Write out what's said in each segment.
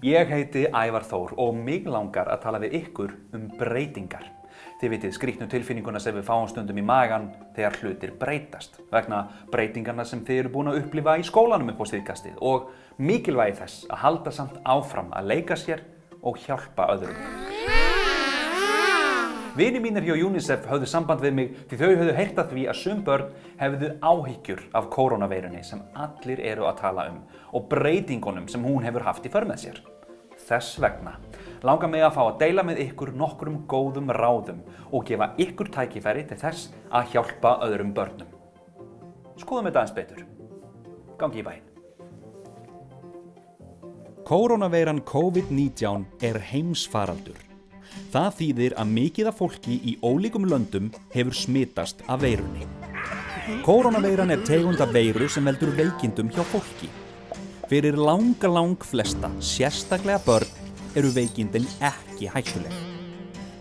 Ég heiti Ævar Þór og mig langar að tala við ykkur um breytingar. Þið vitið skrýtnu tilfinninguna sem við fáum stundum í magan þegar hlutir breytast vegna breytingarna sem þið eru búin að upplifa í skólanum upp á síðkastið og mikilvægi þess að halda samt áfram að leika sér og hjálpa öðrum. Vini mínir hjá UNICEF höfðu samband við mig því þau höfðu heyrt að því að sum börn hefðu áhyggjur af koronaveirunni sem allir eru að tala um og breytingunum sem hún hefur haft í för með sér. Þess vegna langar mig að fá að deila með ykkur nokkrum góðum ráðum og gefa ykkur tækifæri til þess að hjálpa öðrum börnum. Skoðum þetta eins betur. Gangi í bæinn. Koronaveiran COVID-19 er heimsfaraldur. Það þýðir að mikið af fólki í ólíkum löndum hefur smitast af veirunni. Koronaveiran er tegund af veiru sem veldur veikindum hjá fólki. Fyrir langa lang flesta, sérstaklega börn, eru veikindin ekki hættuleg.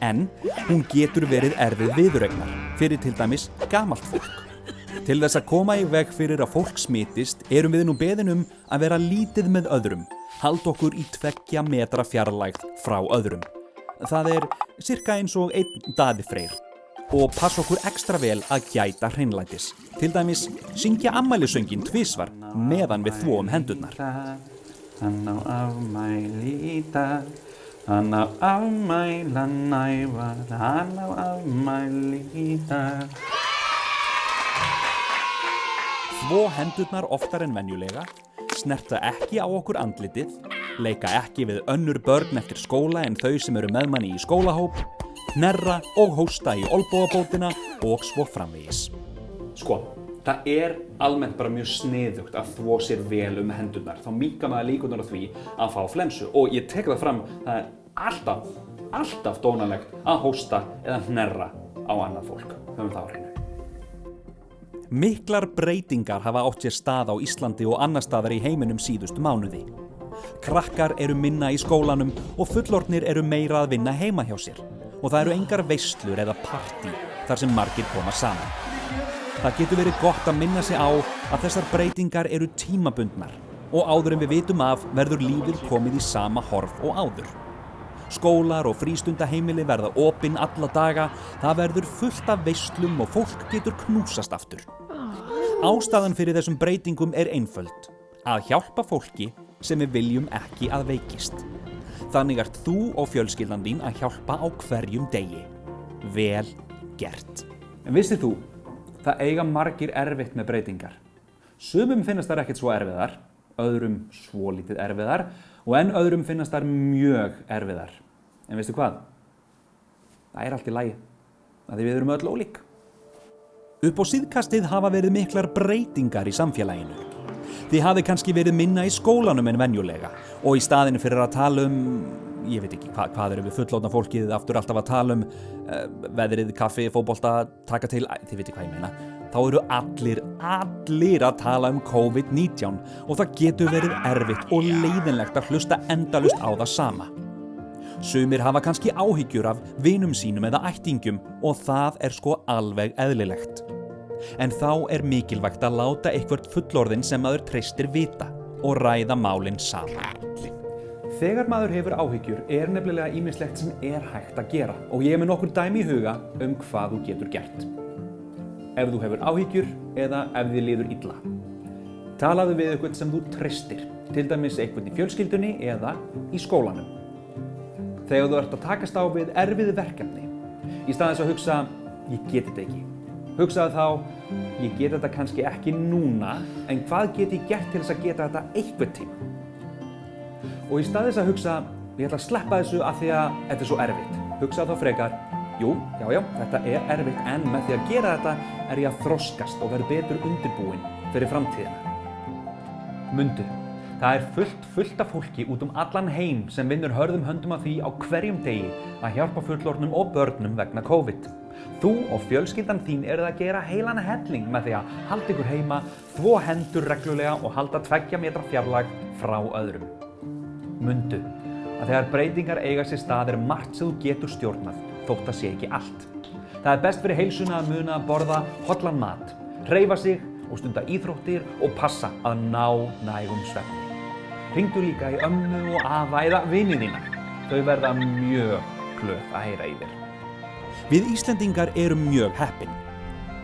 En hún getur verið erfið viðurregnar fyrir til dæmis gamalt fólk. Til þess að koma í veg fyrir að fólk smitist erum við nú beðin um að vera lítið með öðrum, hald okkur í tveggja metra fjarlægt frá öðrum. Það er cirka eins og einn daði freyr og passa okkur ekstra vel að gæta hreinlætis. Til dæmis syngja ammælisöngin tvísvar meðan við þvóum hendurnar. Hann á afmæli í dag, hann á afmæla nævar, hann á afmæli í dag. Þvó hendurnar oftar en venjulega, snerta ekki á okkur andlitið, leika ekki við önnur börn eftir skóla en þau sem eru meðmanni í skólahóp, hnerra og hósta í olbóabótina og svo framvegis. Sko, það er almennt bara mjög sniðugt að þvó sér vel um hendurnar. Þá minka maður líkunar á því að fá flensu og ég tek það fram, það er alltaf, alltaf dónalegt að hósta eða hnerra á annað fólk. Höfum það á hreinu. Miklar breytingar hafa átt sér stað á Íslandi og annar staðar í heiminum síðustu mánuði. Krakkar eru minna í skólanum og fullornir eru meira að vinna heima hjá sér og það eru engar veislur eða partí þar sem margir koma saman. Það getur verið gott að minna sig á að þessar breytingar eru tímabundnar og áður en við vitum af verður lífið komið í sama horf og áður. Skólar og frístundaheimili verða opinn alla daga, það verður fullt af veislum og fólk getur knúsast aftur. Ástæðan fyrir þessum breytingum er einföld, að hjálpa fólki sem við viljum ekki að veikist. Þannig ert þú og fjölskyldan þín að hjálpa á hverjum degi. Vel gert. En vissið þú, það eiga margir erfitt með breytingar. Sumum finnast þær ekkert svo erfiðar, öðrum svo lítið erfiðar og enn öðrum finnast þær mjög erfiðar. En veistu hvað? Það er allt í lagi, að við erum öll ólík. Upp á síðkastið hafa verið miklar breytingar í samfélaginu. Þið hafi kannski verið minna í skólanum en venjulega og í staðinu fyrir að tala um, ég veit ekki hva, hvað eru við fullóna fólkið aftur alltaf að tala um uh, veðrið, kaffi, fókbólta, taka til, þið veit hvað ég meina. Þá eru allir, allir að tala um COVID-19 og það getur verið erfitt og leiðinlegt að hlusta endalust á það sama. Sumir hafa kannski áhyggjur af vinum sínum eða ættingum og það er sko alveg eðlilegt. En þá er mikilvægt að láta eitthvert fullorðin sem maður treystir vita og ræða málinn saman. Þegar maður hefur áhyggjur er nefnilega ímislegt sem er hægt að gera og ég er með nokkur dæmi í huga um hvað þú getur gert. Ef þú hefur áhyggjur eða ef þið liður illa. Talaðu við eitthvað sem þú treystir, til dæmis eitthvað í fjölskyldunni eða í skólanum. Þegar þú ert að takast á við erfiði verkefni, í staðins að hugsa, ég geti þetta ekki. Hugsaðu þá, ég get þetta kannski ekki núna, en hvað get ég gert til þess að geta þetta einhvern tíma? Og í staðis að hugsa, ég ætla að sleppa þessu af því að þetta er svo erfitt. Hugsaðu þá frekar, jú, já, já, þetta er erfitt, en með því að gera þetta er ég að þroskast og verð betur undirbúinn fyrir framtíðina. Mundu, það er fullt, fullt af fólki út um allan heim sem vinnur hörðum höndum af því á hverjum degi að hjálpa fullornum og börnum vegna COVID. Þú og fjölskyldan þín eruð að gera heilan helling með því að halda ykkur heima, þvó hendur reglulega og halda tveggja metra fjarlag frá öðrum. Mundu að þegar breytingar eiga sér stað er margt sem þú getur stjórnað, þótt að sé ekki allt. Það er best fyrir heilsuna að muna að borða hotlan mat, hreyfa sig og stunda íþróttir og passa að ná nægum svefni. Ringdu líka í ömmu og afa eða vinið þína. Þau verða mjög glöð að heyra í þér. Við Íslendingar erum mjög heppin.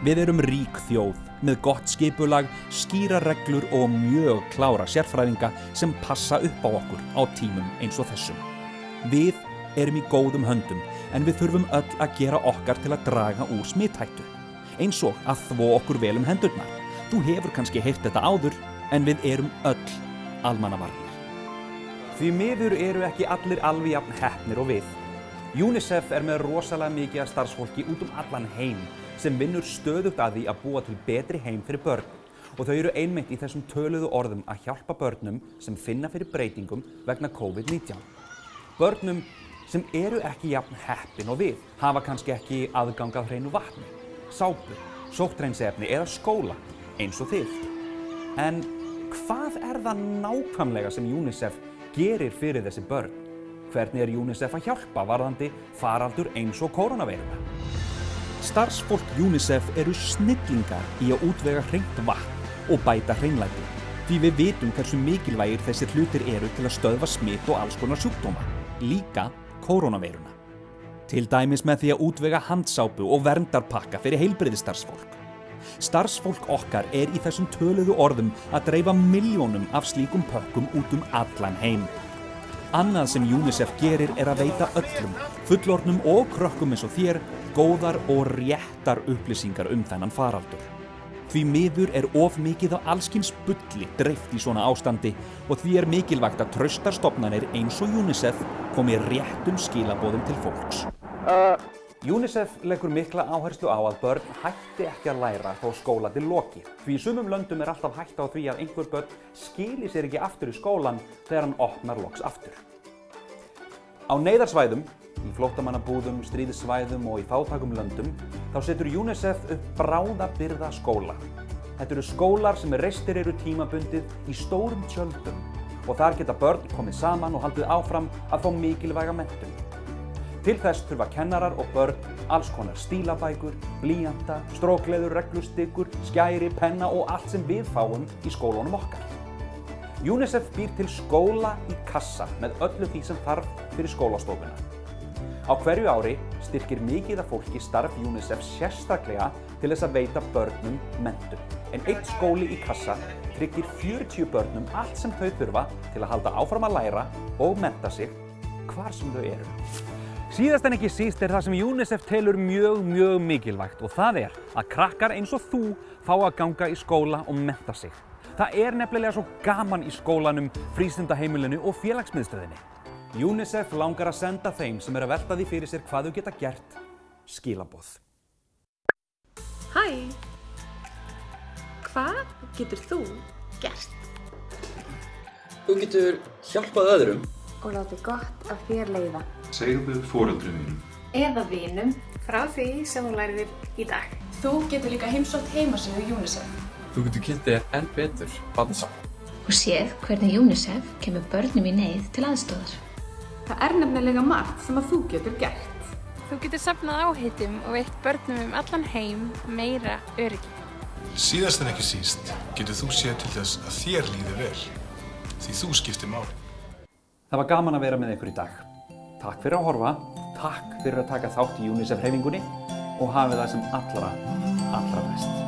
Við erum rík þjóð með gott skipulag, skýra reglur og mjög klára sérfræðinga sem passa upp á okkur á tímum eins og þessum. Við erum í góðum höndum en við þurfum öll að gera okkar til að draga úr smithættu. Eins og að þvó okkur vel um hendurnar. Þú hefur kannski heyrt þetta áður en við erum öll almannavarnir. Því miður eru ekki allir alveg jafn heppnir og við. UNICEF er með rosalega mikið af starfsfólki út um allan heim sem vinnur stöðugt að því að búa til betri heim fyrir börn og þau eru einmitt í þessum töluðu orðum að hjálpa börnum sem finna fyrir breytingum vegna COVID-19. Börnum sem eru ekki jafn heppin og við hafa kannski ekki aðgangað hreinu vatni, sápu, sóttreinsefni eða skóla eins og þið. En hvað er það nákvæmlega sem UNICEF gerir fyrir þessi börn? Hvernig er UNICEF að hjálpa varðandi faraldur eins og koronaveiruna? Starfsfólk UNICEF eru snillingar í að útvega hreint vatn og bæta hreinlæti. Því við vitum hversu mikilvægir þessir hlutir eru til að stöðva smitt og alls konar sjúkdóma, líka koronaveiruna. Til dæmis með því að útvega handsápu og verndarpakka fyrir heilbriðistarfsfólk. Starfsfólk okkar er í þessum töluðu orðum að dreifa miljónum af slíkum pökkum út um allan heim. Annað sem UNICEF gerir er að veita öllum, fullornum og krökkum eins og þér, góðar og réttar upplýsingar um þennan faraldur. Því miður er of mikið á allskins bulli dreift í svona ástandi og því er mikilvægt að traustarstofnanir eins og UNICEF komi réttum skilabóðum til fólks. Uh, UNICEF leggur mikla áherslu á að börn hætti ekki að læra þó skóla til loki. Því í sumum löndum er alltaf hægt á því að einhver börn skili sér ekki aftur í skólan þegar hann opnar loks aftur. Á neyðarsvæðum, í flóttamannabúðum, stríðissvæðum og í fátakum löndum, þá setur UNICEF upp bráðabyrða skóla. Þetta eru skólar sem reistir eru tímabundið í stórum tjöldum og þar geta börn komið saman og haldið áfram að fá mikilvæga mentum. Til þess þurfa kennarar og börn alls konar stílabækur, blíjanda, strókleður, reglustykkur, skæri, penna og allt sem við fáum í skólunum okkar. UNICEF býr til skóla í kassa með öllu því sem þarf fyrir skólastofuna. Á hverju ári styrkir mikið af fólki starf UNICEF sérstaklega til þess að veita börnum mentum. En eitt skóli í kassa tryggir 40 börnum allt sem þau þurfa til að halda áfram að læra og menta sig hvar sem þau eru. Síðast en ekki síst er það sem UNICEF telur mjög, mjög mikilvægt og það er að krakkar eins og þú fá að ganga í skóla og menta sig. Það er nefnilega svo gaman í skólanum, frístundaheimilinu og félagsmiðstöðinni. UNICEF langar að senda þeim sem er að velta því fyrir sér hvað þau geta gert skilaboð. Hæ! Hvað getur þú gert? Þú getur hjálpað öðrum. Og láti gott af þér leiða. Segðu fóreldrum mínum. Eða vinum frá því sem þú læriðir í dag. Þú getur líka heimsótt heimasíðu UNICEF. Þú getur kynnt þér enn betur barnasam. og séð hvernig UNICEF kemur börnum í neyð til aðstóðar. Það er nefnilega margt sem að þú getur gert. Þú getur safnað áheitum og veitt börnum um allan heim meira öryggi. Síðast en ekki síst getur þú séð til þess að þér líði vel. Því þú skiptir máli. Það var gaman að vera með ykkur í dag. Takk fyrir að horfa, takk fyrir að taka þátt í UNICEF hreyfingunni og hafið það sem allra, allra best.